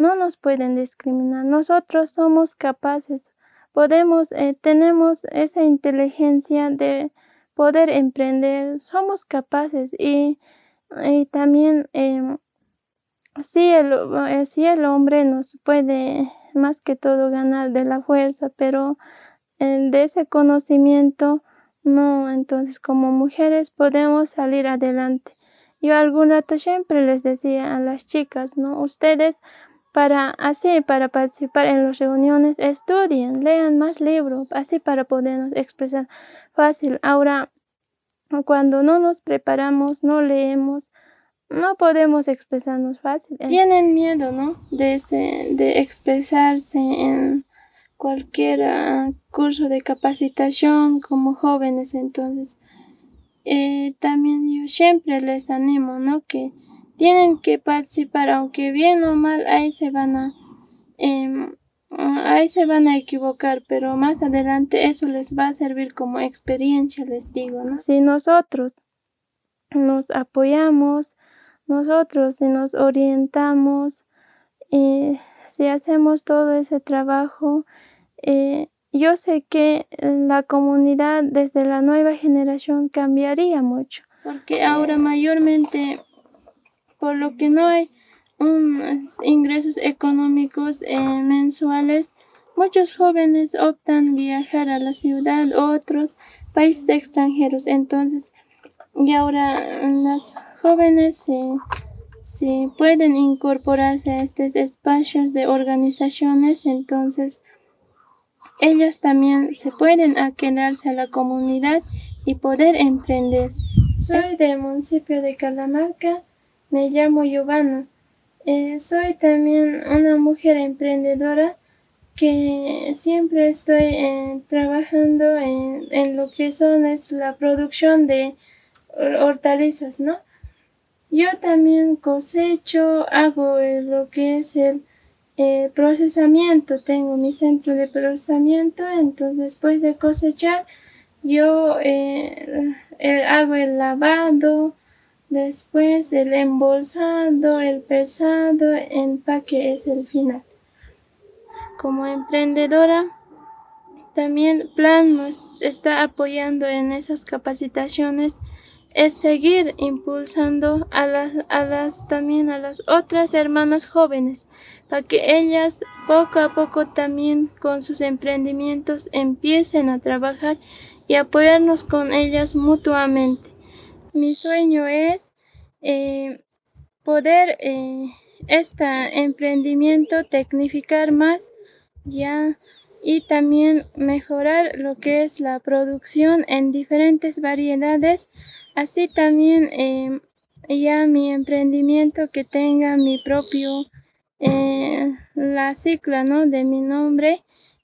no nos pueden discriminar. Nosotros somos capaces, podemos, eh, tenemos esa inteligencia de poder emprender, somos capaces y, también eh, si, el, el hombre nos puede más que todo ganar de la fuerza, pero de ese conocimiento no, entonces como mujeres podemos salir adelante. Yo algún rato siempre les decía a las chicas, ¿no? Ustedes para así, para participar en las reuniones, estudien, lean más libros, así para podernos expresar fácil. Ahora, cuando no nos preparamos, no leemos, no podemos expresarnos fácil. Tienen miedo, ¿no? De, de expresarse en cualquier ah, curso de capacitación como jóvenes, entonces eh, también yo siempre les animo, ¿no? Que tienen que participar, aunque bien o mal, ahí se van a, em, ahí se van a equivocar, pero más adelante eso les va a servir como experiencia, les digo, ¿no? Si nosotros nos apoyamos, nosotros si nos orientamos, eh, si hacemos todo ese trabajo, eh, yo sé que la comunidad desde la nueva generación cambiaría mucho, porque ahora mayormente por lo que no hay ingresos económicos eh, mensuales, muchos jóvenes optan viajar a la ciudad o otros países extranjeros. Entonces, y ahora los jóvenes se, pueden incorporarse a estos espacios de organizaciones, entonces ellos también se pueden quedarse a la comunidad y poder emprender. Soy del municipio de Calamarca me llamo Giovanna. Eh, soy también una mujer emprendedora que siempre estoy eh, trabajando en, lo que son es la producción de hortalizas, ¿no? Yo también cosecho, hago eh, lo que es el procesamiento, tengo mi centro de procesamiento, entonces después de cosechar yo hago el lavado, Después el embolsado, el pesado, empaque es el final. Como emprendedora, también Plan nos está apoyando en esas capacitaciones es seguir impulsando a las, a las también a las otras hermanas jóvenes para que ellas poco a poco también con sus emprendimientos empiecen a trabajar y apoyarnos con ellas mutuamente. Mi sueño es eh, poder eh, este emprendimiento tecnificar más ya y también mejorar lo que es la producción en diferentes variedades así también eh, ya mi emprendimiento que tenga mi propio la cicla ¿no? de mi nombre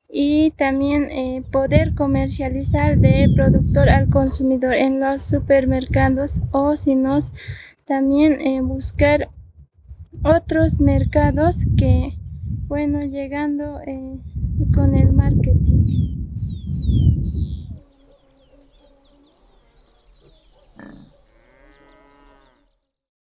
y también eh, poder comercializar de productor al consumidor en los supermercados o si no también eh, buscar otros mercados que bueno llegando eh, con el marketing